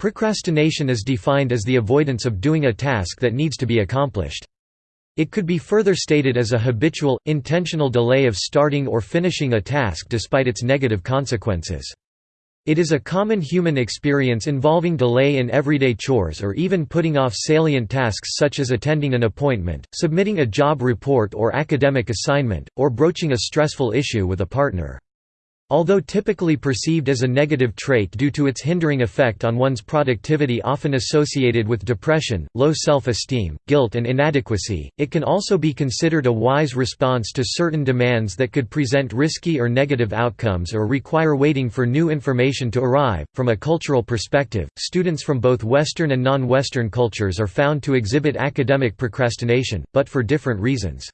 Procrastination is defined as the avoidance of doing a task that needs to be accomplished. It could be further stated as a habitual, intentional delay of starting or finishing a task despite its negative consequences. It is a common human experience involving delay in everyday chores or even putting off salient tasks such as attending an appointment, submitting a job report or academic assignment, or broaching a stressful issue with a partner. Although typically perceived as a negative trait due to its hindering effect on one's productivity often associated with depression, low self-esteem, guilt and inadequacy, it can also be considered a wise response to certain demands that could present risky or negative outcomes or require waiting for new information to arrive. From a cultural perspective, students from both Western and non-Western cultures are found to exhibit academic procrastination, but for different reasons.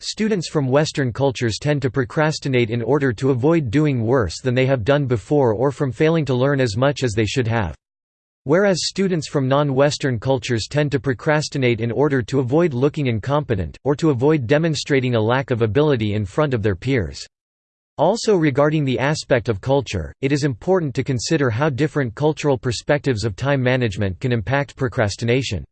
Students from Western cultures tend to procrastinate in order to avoid doing worse than they have done before or from failing to learn as much as they should have. Whereas students from non-Western cultures tend to procrastinate in order to avoid looking incompetent, or to avoid demonstrating a lack of ability in front of their peers. Also regarding the aspect of culture, it is important to consider how different cultural perspectives of time management can impact procrastination.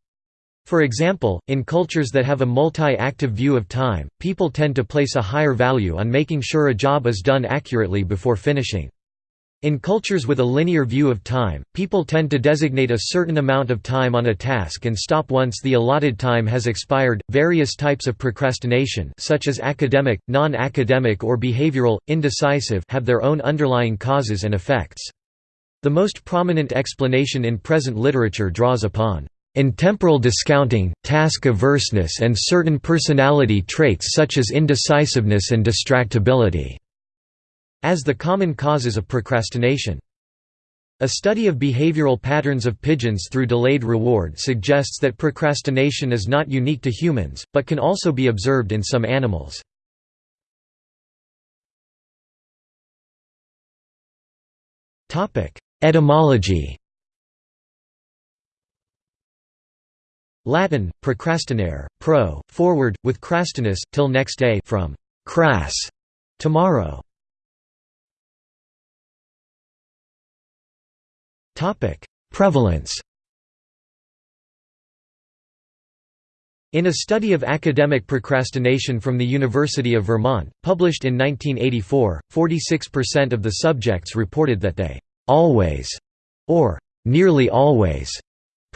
For example, in cultures that have a multi-active view of time, people tend to place a higher value on making sure a job is done accurately before finishing. In cultures with a linear view of time, people tend to designate a certain amount of time on a task and stop once the allotted time has expired. Various types of procrastination, such as academic, non-academic or behavioral, indecisive, have their own underlying causes and effects. The most prominent explanation in present literature draws upon Intemporal discounting, task averseness and certain personality traits such as indecisiveness and distractibility as the common causes of procrastination. A study of behavioral patterns of pigeons through delayed reward suggests that procrastination is not unique to humans, but can also be observed in some animals. Etymology Latin, procrastinare, pro, forward, with crastinus, till next day from cras, tomorrow. Prevalence In a study of academic procrastination from the University of Vermont, published in 1984, 46% of the subjects reported that they «always» or «nearly always»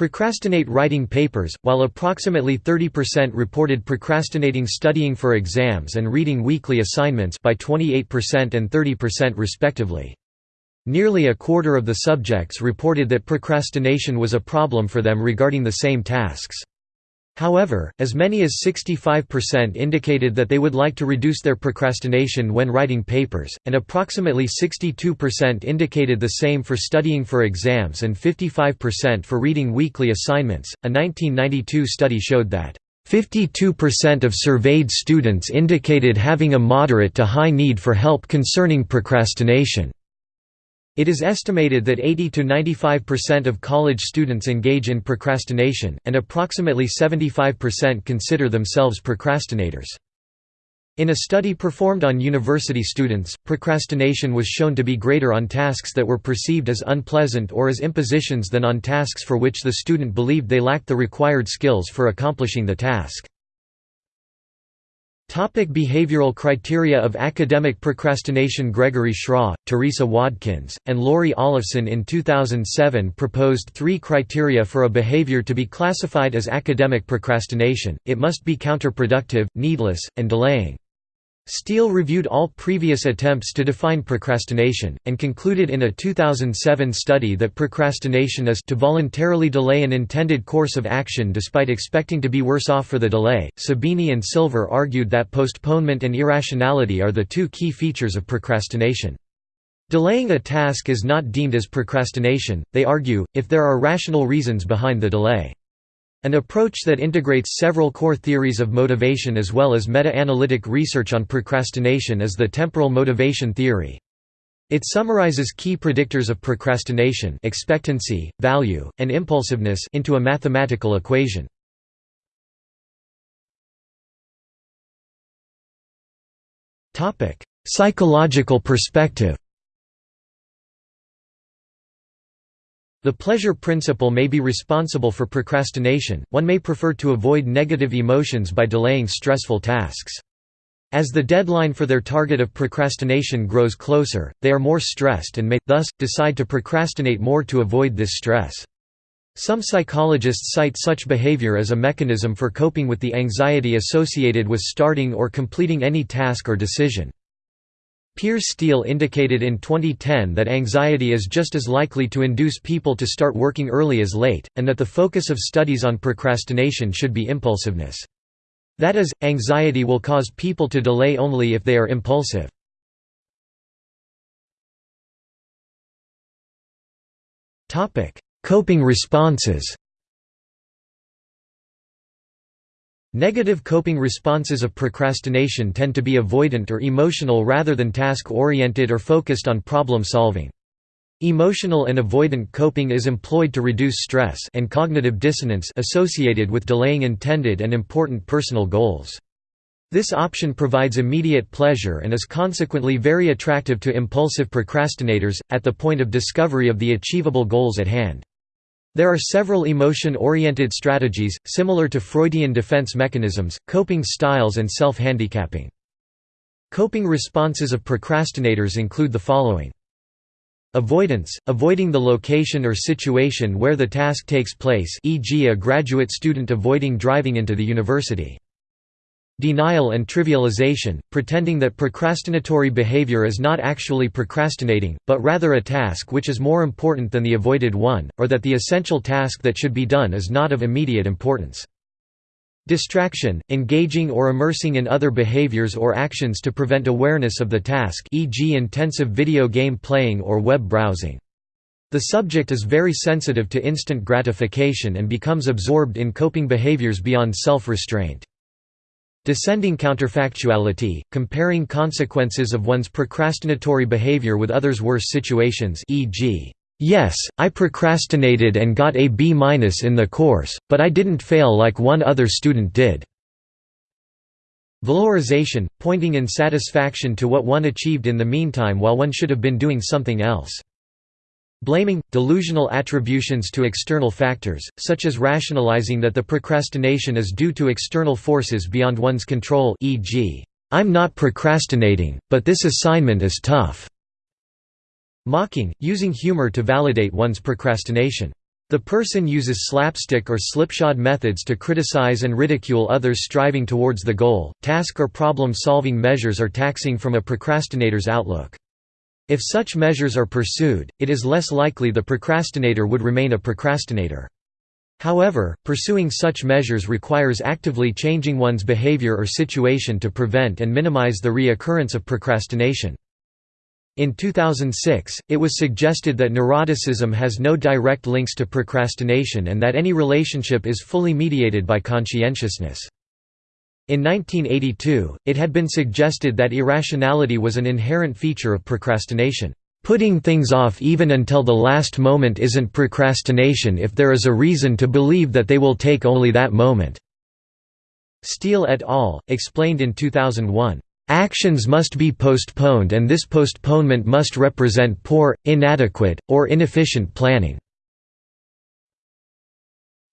Procrastinate writing papers, while approximately 30% reported procrastinating studying for exams and reading weekly assignments by 28% and 30% respectively. Nearly a quarter of the subjects reported that procrastination was a problem for them regarding the same tasks. However, as many as 65% indicated that they would like to reduce their procrastination when writing papers, and approximately 62% indicated the same for studying for exams and 55% for reading weekly assignments. A 1992 study showed that 52% of surveyed students indicated having a moderate to high need for help concerning procrastination. It is estimated that 80 to 95% of college students engage in procrastination, and approximately 75% consider themselves procrastinators. In a study performed on university students, procrastination was shown to be greater on tasks that were perceived as unpleasant or as impositions than on tasks for which the student believed they lacked the required skills for accomplishing the task. Topic behavioral criteria of academic procrastination Gregory Schraw, Theresa Wadkins, and Lori Olafson in 2007 proposed three criteria for a behavior to be classified as academic procrastination, it must be counterproductive, needless, and delaying. Steel reviewed all previous attempts to define procrastination, and concluded in a 2007 study that procrastination is to voluntarily delay an intended course of action despite expecting to be worse off for the delay. Sabini and Silver argued that postponement and irrationality are the two key features of procrastination. Delaying a task is not deemed as procrastination, they argue, if there are rational reasons behind the delay. An approach that integrates several core theories of motivation as well as meta-analytic research on procrastination is the temporal motivation theory. It summarizes key predictors of procrastination expectancy, value, and impulsiveness into a mathematical equation. Psychological perspective The pleasure principle may be responsible for procrastination, one may prefer to avoid negative emotions by delaying stressful tasks. As the deadline for their target of procrastination grows closer, they are more stressed and may, thus, decide to procrastinate more to avoid this stress. Some psychologists cite such behavior as a mechanism for coping with the anxiety associated with starting or completing any task or decision. Piers Steel indicated in 2010 that anxiety is just as likely to induce people to start working early as late, and that the focus of studies on procrastination should be impulsiveness. That is, anxiety will cause people to delay only if they are impulsive. Coping responses Negative coping responses of procrastination tend to be avoidant or emotional rather than task-oriented or focused on problem-solving. Emotional and avoidant coping is employed to reduce stress and cognitive dissonance associated with delaying intended and important personal goals. This option provides immediate pleasure and is consequently very attractive to impulsive procrastinators, at the point of discovery of the achievable goals at hand. There are several emotion-oriented strategies, similar to Freudian defense mechanisms, coping styles and self-handicapping. Coping responses of procrastinators include the following. Avoidance – avoiding the location or situation where the task takes place e.g. a graduate student avoiding driving into the university. Denial and trivialization, pretending that procrastinatory behavior is not actually procrastinating, but rather a task which is more important than the avoided one, or that the essential task that should be done is not of immediate importance. Distraction, engaging or immersing in other behaviors or actions to prevent awareness of the task e.g. intensive video game playing or web browsing. The subject is very sensitive to instant gratification and becomes absorbed in coping behaviors beyond self-restraint. Descending counterfactuality, comparing consequences of one's procrastinatory behavior with others' worse situations e.g., "'Yes, I procrastinated and got a B- in the course, but I didn't fail like one other student did." Valorization, pointing in satisfaction to what one achieved in the meantime while one should have been doing something else. Blaming, delusional attributions to external factors, such as rationalizing that the procrastination is due to external forces beyond one's control e.g., "'I'm not procrastinating, but this assignment is tough'". Mocking, using humor to validate one's procrastination. The person uses slapstick or slipshod methods to criticize and ridicule others striving towards the goal. Task or problem solving measures are taxing from a procrastinator's outlook. If such measures are pursued, it is less likely the procrastinator would remain a procrastinator. However, pursuing such measures requires actively changing one's behavior or situation to prevent and minimize the reoccurrence of procrastination. In 2006, it was suggested that neuroticism has no direct links to procrastination and that any relationship is fully mediated by conscientiousness. In 1982, it had been suggested that irrationality was an inherent feature of procrastination. Putting things off even until the last moment isn't procrastination if there is a reason to believe that they will take only that moment." Steel et al. explained in 2001, "...actions must be postponed and this postponement must represent poor, inadequate, or inefficient planning."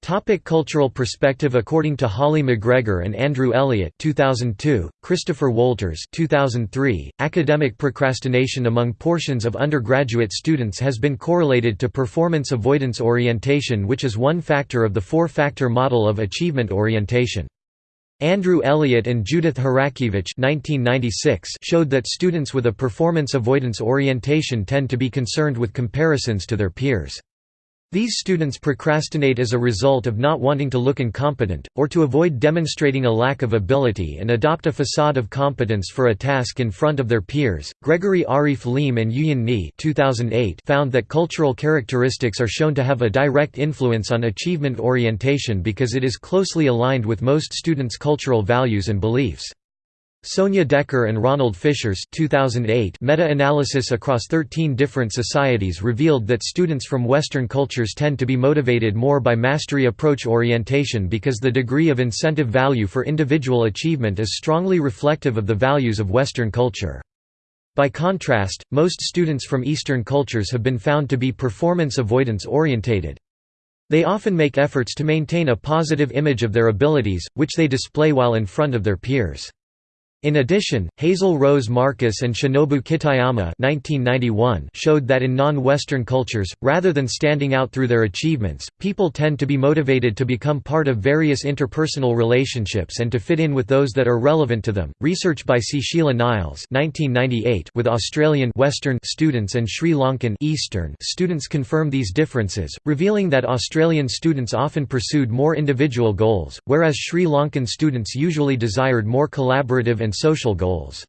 Topic cultural perspective According to Holly McGregor and Andrew Elliot 2002, Christopher Wolters 2003, academic procrastination among portions of undergraduate students has been correlated to performance avoidance orientation which is one factor of the four-factor model of achievement orientation. Andrew Elliot and Judith Harackiewicz showed that students with a performance avoidance orientation tend to be concerned with comparisons to their peers. These students procrastinate as a result of not wanting to look incompetent, or to avoid demonstrating a lack of ability and adopt a facade of competence for a task in front of their peers. Gregory Arief Liem and Youyan Nie 2008 found that cultural characteristics are shown to have a direct influence on achievement orientation because it is closely aligned with most students' cultural values and beliefs. Sonja Dekker and Ronald Fischer's 2008 meta-analysis across 13 different societies revealed that students from Western cultures tend to be motivated more by mastery approach orientation because the degree of incentive value for individual achievement is strongly reflective of the values of Western culture. By contrast, most students from Eastern cultures have been found to be performance avoidance orientated. They often make efforts to maintain a positive image of their abilities, which they display while in front of their peers. In addition, Hazel Rose Markus and Shinobu Kitayama 1991 showed that in non-Western cultures, rather than standing out through their achievements, people tend to be motivated to become part of various interpersonal relationships and to fit in with those that are relevant to them. Research by C. Sheila Niles 1998 with Australian Western students and Sri Lankan Eastern students confirm these differences, revealing that Australian students often pursued more individual goals, whereas Sri Lankan students usually desired more collaborative and social goals.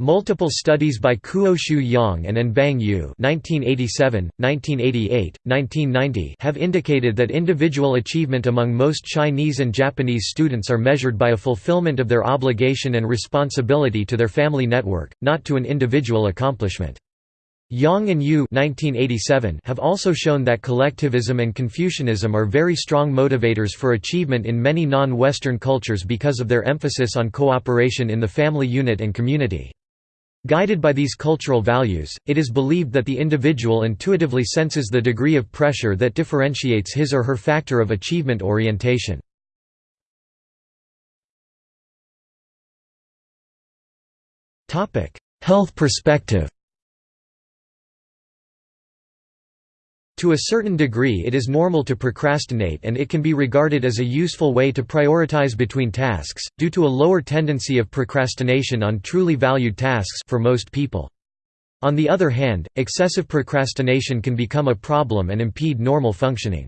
Multiple studies by Kuo-Shu Yang and An-Bang Yu 1987, 1988, 1990 have indicated that individual achievement among most Chinese and Japanese students are measured by a fulfillment of their obligation and responsibility to their family network, not to an individual accomplishment. Yang and Yu 1987 have also shown that collectivism and Confucianism are very strong motivators for achievement in many non-Western cultures because of their emphasis on cooperation in the family unit and community. Guided by these cultural values, it is believed that the individual intuitively senses the degree of pressure that differentiates his or her factor of achievement orientation. Health perspective To a certain degree it is normal to procrastinate and it can be regarded as a useful way to prioritize between tasks, due to a lower tendency of procrastination on truly valued tasks for most people. On the other hand, excessive procrastination can become a problem and impede normal functioning.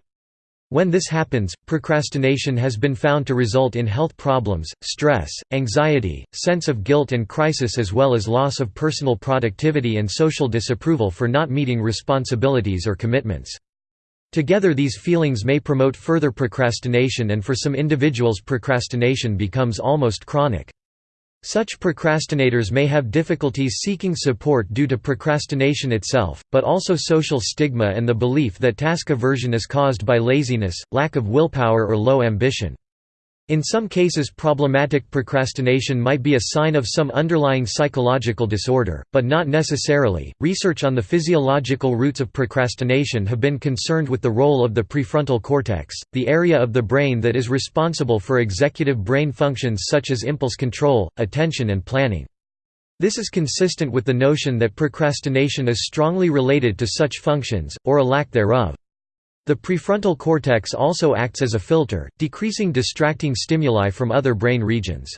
When this happens, procrastination has been found to result in health problems, stress, anxiety, sense of guilt and crisis as well as loss of personal productivity and social disapproval for not meeting responsibilities or commitments. Together these feelings may promote further procrastination and for some individuals procrastination becomes almost chronic. Such procrastinators may have difficulties seeking support due to procrastination itself, but also social stigma and the belief that task aversion is caused by laziness, lack of willpower or low ambition. In some cases problematic procrastination might be a sign of some underlying psychological disorder, but not necessarily. Research on the physiological roots of procrastination have been concerned with the role of the prefrontal cortex, the area of the brain that is responsible for executive brain functions such as impulse control, attention and planning. This is consistent with the notion that procrastination is strongly related to such functions, or a lack thereof. The prefrontal cortex also acts as a filter, decreasing distracting stimuli from other brain regions.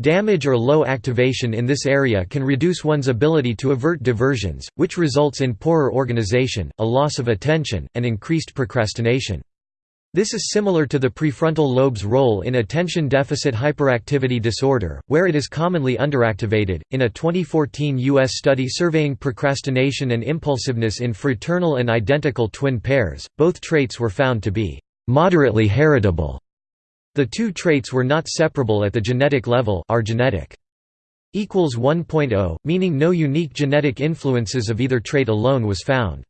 Damage or low activation in this area can reduce one's ability to avert diversions, which results in poorer organization, a loss of attention, and increased procrastination. This is similar to the prefrontal lobe's role in attention deficit hyperactivity disorder, where it is commonly underactivated. In a 2014 U.S. study surveying procrastination and impulsiveness in fraternal and identical twin pairs, both traits were found to be moderately heritable. The two traits were not separable at the genetic level are genetic. equals 1.0, meaning no unique genetic influences of either trait alone was found.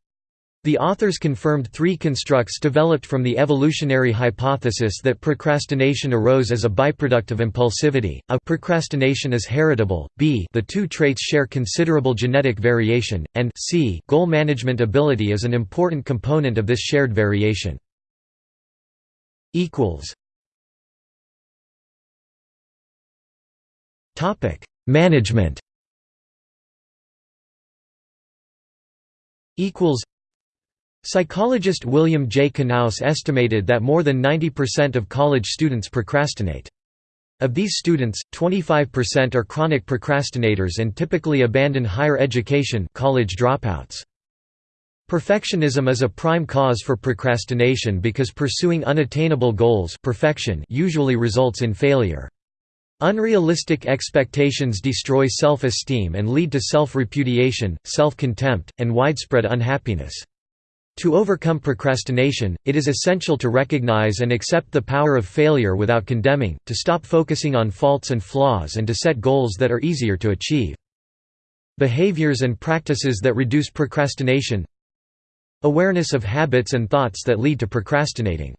The authors confirmed three constructs developed from the evolutionary hypothesis that procrastination arose as a byproduct of impulsivity, a procrastination is heritable, b the two traits share considerable genetic variation, and c goal management ability is an important component of this shared variation. Management. Equals Psychologist William J. Knaus estimated that more than 90% of college students procrastinate. Of these students, 25% are chronic procrastinators and typically abandon higher education college dropouts. Perfectionism is a prime cause for procrastination because pursuing unattainable goals perfection usually results in failure. Unrealistic expectations destroy self-esteem and lead to self-repudiation, self-contempt, and widespread unhappiness. To overcome procrastination, it is essential to recognize and accept the power of failure without condemning, to stop focusing on faults and flaws and to set goals that are easier to achieve. Behaviors and practices that reduce procrastination Awareness of habits and thoughts that lead to procrastinating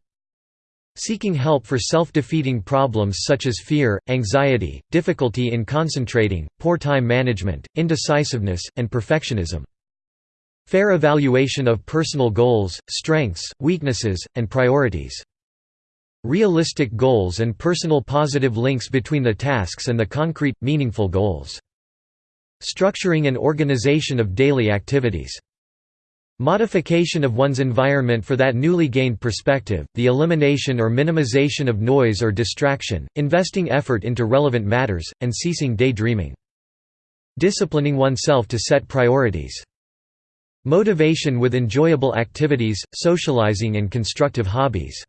Seeking help for self-defeating problems such as fear, anxiety, difficulty in concentrating, poor time management, indecisiveness, and perfectionism. Fair evaluation of personal goals, strengths, weaknesses, and priorities. Realistic goals and personal positive links between the tasks and the concrete, meaningful goals. Structuring and organization of daily activities. Modification of one's environment for that newly gained perspective, the elimination or minimization of noise or distraction, investing effort into relevant matters, and ceasing daydreaming. Disciplining oneself to set priorities. Motivation with enjoyable activities, socializing and constructive hobbies.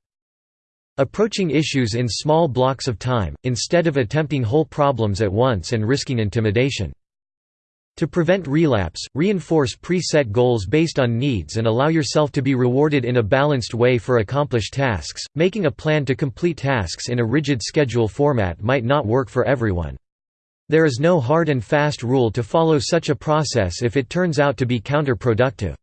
Approaching issues in small blocks of time, instead of attempting whole problems at once and risking intimidation. To prevent relapse, reinforce pre-set goals based on needs and allow yourself to be rewarded in a balanced way for accomplished tasks. Making a plan to complete tasks in a rigid schedule format might not work for everyone. There is no hard and fast rule to follow such a process if it turns out to be counterproductive.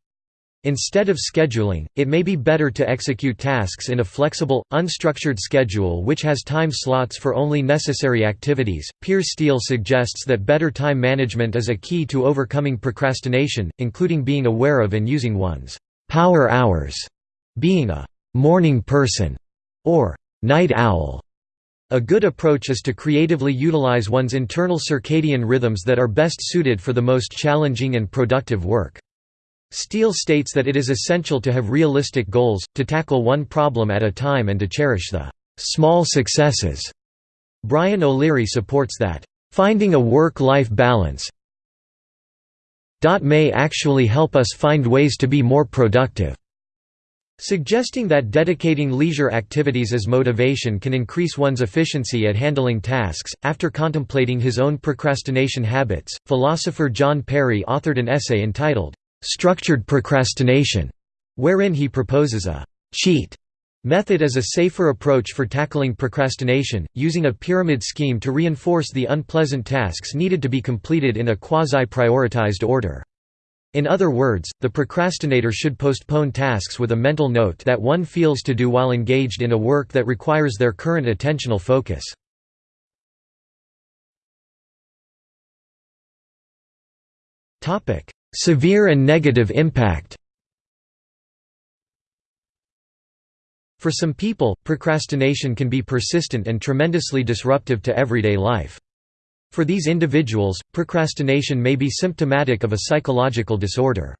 Instead of scheduling, it may be better to execute tasks in a flexible, unstructured schedule which has time slots for only necessary activities. Piers Steel suggests that better time management is a key to overcoming procrastination, including being aware of and using one's power hours, being a morning person, or night owl. A good approach is to creatively utilize one's internal circadian rhythms that are best suited for the most challenging and productive work. Steel states that it is essential to have realistic goals, to tackle one problem at a time and to cherish the small successes. Brian O'Leary supports that, "...finding a work-life balance may actually help us find ways to be more productive." Suggesting that dedicating leisure activities as motivation can increase one's efficiency at handling tasks. After contemplating his own procrastination habits, philosopher John Perry authored an essay entitled, structured procrastination, wherein he proposes a cheat method as a safer approach for tackling procrastination, using a pyramid scheme to reinforce the unpleasant tasks needed to be completed in a quasi-prioritized order. In other words, the procrastinator should postpone tasks with a mental note that one feels to do while engaged in a work that requires their current attentional focus. Severe and negative impact For some people, procrastination can be persistent and tremendously disruptive to everyday life. For these individuals, procrastination may be symptomatic of a psychological disorder.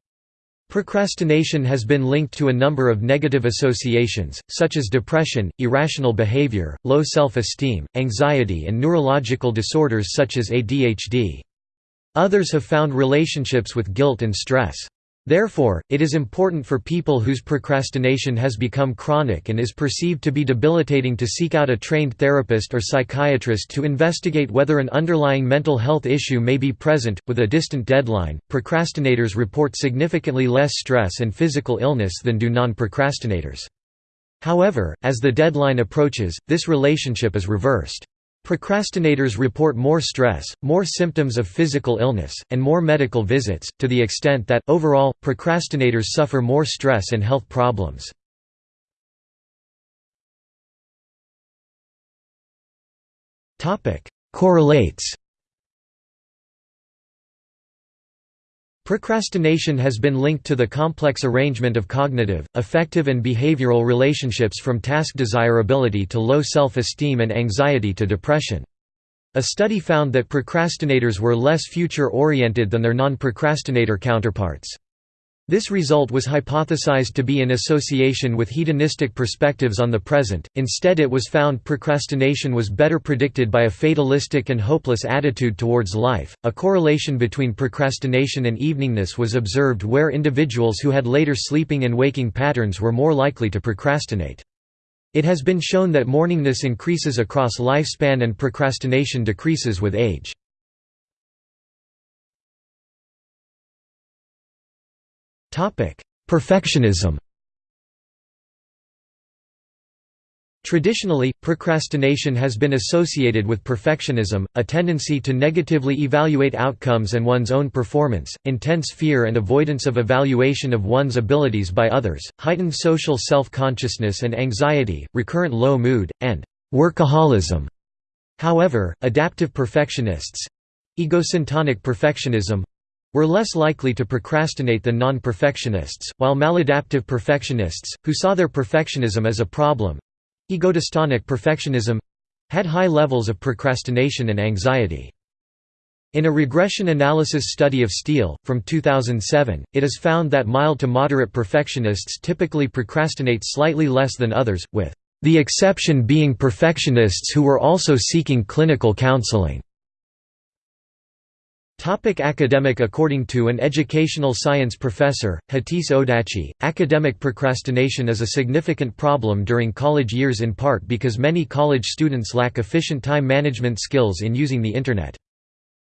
Procrastination has been linked to a number of negative associations, such as depression, irrational behavior, low self-esteem, anxiety and neurological disorders such as ADHD. Others have found relationships with guilt and stress. Therefore, it is important for people whose procrastination has become chronic and is perceived to be debilitating to seek out a trained therapist or psychiatrist to investigate whether an underlying mental health issue may be present. With a distant deadline, procrastinators report significantly less stress and physical illness than do non procrastinators. However, as the deadline approaches, this relationship is reversed. Procrastinators report more stress, more symptoms of physical illness, and more medical visits, to the extent that, overall, procrastinators suffer more stress and health problems. Correlates Procrastination has been linked to the complex arrangement of cognitive, affective and behavioral relationships from task desirability to low self-esteem and anxiety to depression. A study found that procrastinators were less future-oriented than their non-procrastinator counterparts. This result was hypothesized to be in association with hedonistic perspectives on the present, instead it was found procrastination was better predicted by a fatalistic and hopeless attitude towards life. A correlation between procrastination and eveningness was observed where individuals who had later sleeping and waking patterns were more likely to procrastinate. It has been shown that morningness increases across lifespan and procrastination decreases with age. Perfectionism Traditionally, procrastination has been associated with perfectionism, a tendency to negatively evaluate outcomes and one's own performance, intense fear and avoidance of evaluation of one's abilities by others, heightened social self-consciousness and anxiety, recurrent low mood, and workaholism. However, adaptive perfectionists—egosyntonic perfectionism, were less likely to procrastinate than non-perfectionists, while maladaptive perfectionists, who saw their perfectionism as a problem, Egodystonic perfectionism had high levels of procrastination and anxiety. In a regression analysis study of Steel, from 2007, it is found that mild to moderate perfectionists typically procrastinate slightly less than others, with the exception being perfectionists who were also seeking clinical counseling. Topic academic According to an educational science professor, Hatice Odaci, academic procrastination is a significant problem during college years in part because many college students lack efficient time management skills in using the Internet.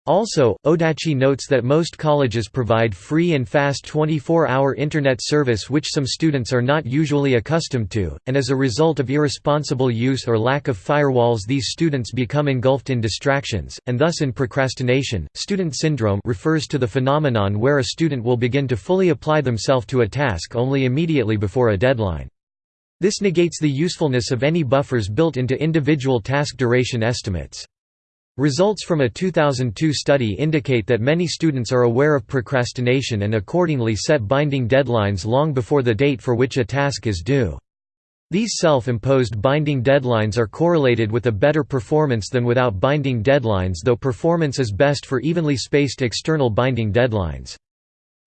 Also, Odaci notes that most colleges provide free and fast 24-hour Internet service which some students are not usually accustomed to, and as a result of irresponsible use or lack of firewalls these students become engulfed in distractions, and thus in procrastination. Student syndrome refers to the phenomenon where a student will begin to fully apply themselves to a task only immediately before a deadline. This negates the usefulness of any buffers built into individual task duration estimates. Results from a 2002 study indicate that many students are aware of procrastination and accordingly set binding deadlines long before the date for which a task is due. These self-imposed binding deadlines are correlated with a better performance than without binding deadlines though performance is best for evenly spaced external binding deadlines.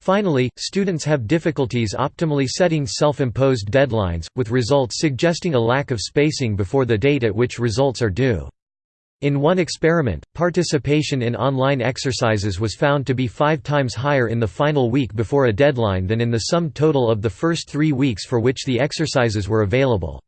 Finally, students have difficulties optimally setting self-imposed deadlines, with results suggesting a lack of spacing before the date at which results are due. In one experiment, participation in online exercises was found to be five times higher in the final week before a deadline than in the sum total of the first three weeks for which the exercises were available.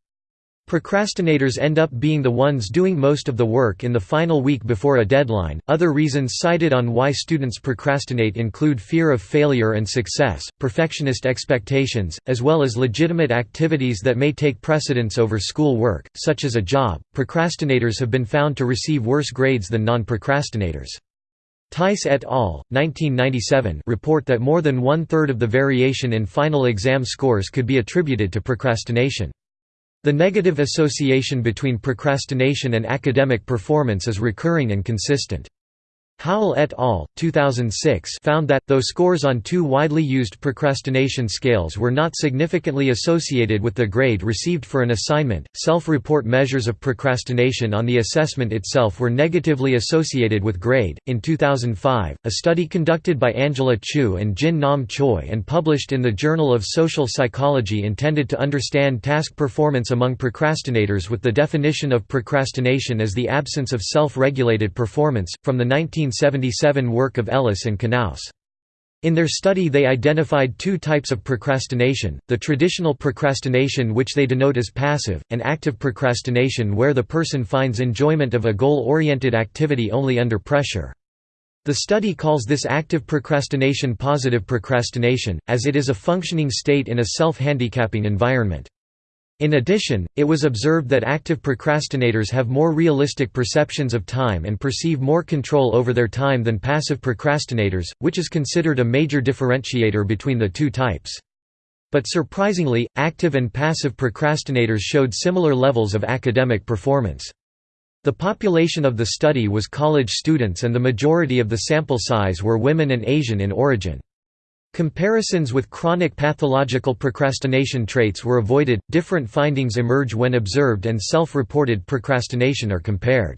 Procrastinators end up being the ones doing most of the work in the final week before a deadline. Other reasons cited on why students procrastinate include fear of failure and success, perfectionist expectations, as well as legitimate activities that may take precedence over school work, such as a job. Procrastinators have been found to receive worse grades than non procrastinators. Tice et al. 1997 report that more than one third of the variation in final exam scores could be attributed to procrastination. The negative association between procrastination and academic performance is recurring and consistent. Howell et al. 2006 found that, though scores on two widely used procrastination scales were not significantly associated with the grade received for an assignment, self-report measures of procrastination on the assessment itself were negatively associated with grade. In 2005, a study conducted by Angela Chu and Jin Nam Choi and published in the Journal of Social Psychology intended to understand task performance among procrastinators with the definition of procrastination as the absence of self-regulated performance, from the 19 1977 work of Ellis and Knaus. In their study they identified two types of procrastination, the traditional procrastination which they denote as passive, and active procrastination where the person finds enjoyment of a goal-oriented activity only under pressure. The study calls this active procrastination positive procrastination, as it is a functioning state in a self-handicapping environment. In addition, it was observed that active procrastinators have more realistic perceptions of time and perceive more control over their time than passive procrastinators, which is considered a major differentiator between the two types. But surprisingly, active and passive procrastinators showed similar levels of academic performance. The population of the study was college students and the majority of the sample size were women and Asian in origin. Comparisons with chronic pathological procrastination traits were avoided. Different findings emerge when observed and self-reported procrastination are compared.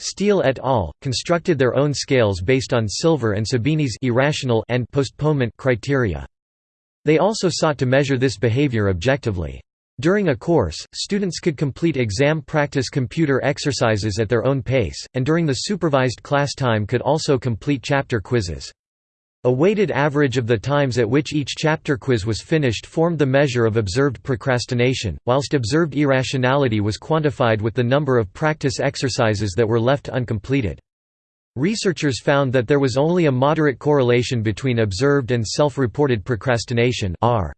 Steel et al. constructed their own scales based on Silver and Sabini's irrational and postponement criteria. They also sought to measure this behavior objectively. During a course, students could complete exam practice computer exercises at their own pace, and during the supervised class time could also complete chapter quizzes. A weighted average of the times at which each chapter quiz was finished formed the measure of observed procrastination, whilst observed irrationality was quantified with the number of practice exercises that were left uncompleted. Researchers found that there was only a moderate correlation between observed and self-reported procrastination R.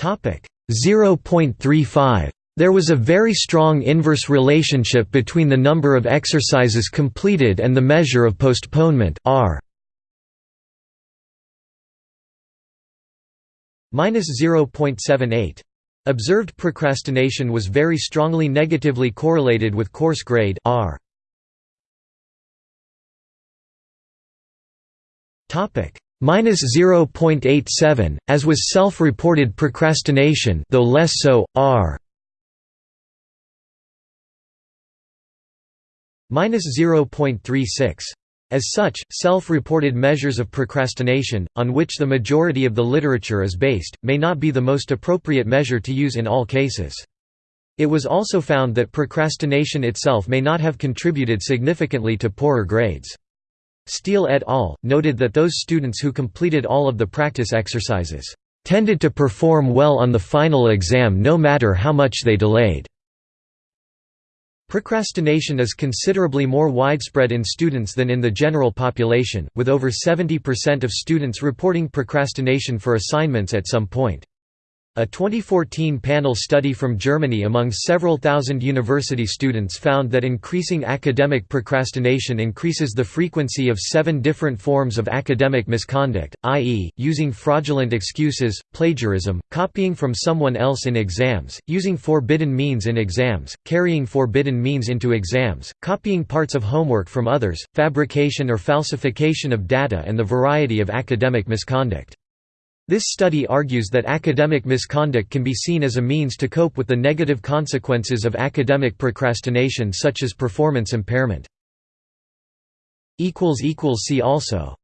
0.35 There was a very strong inverse relationship between the number of exercises completed and the measure of postponement R. -0.78. Observed procrastination was very strongly negatively correlated with course grade R. Topic -0.87, as was self-reported procrastination, though less so. R. -0.36. As such, self-reported measures of procrastination, on which the majority of the literature is based, may not be the most appropriate measure to use in all cases. It was also found that procrastination itself may not have contributed significantly to poorer grades. Steel et al. noted that those students who completed all of the practice exercises tended to perform well on the final exam no matter how much they delayed. Procrastination is considerably more widespread in students than in the general population, with over 70% of students reporting procrastination for assignments at some point. A 2014 panel study from Germany among several thousand university students found that increasing academic procrastination increases the frequency of seven different forms of academic misconduct, i.e., using fraudulent excuses, plagiarism, copying from someone else in exams, using forbidden means in exams, carrying forbidden means into exams, copying parts of homework from others, fabrication or falsification of data and the variety of academic misconduct. This study argues that academic misconduct can be seen as a means to cope with the negative consequences of academic procrastination such as performance impairment. See also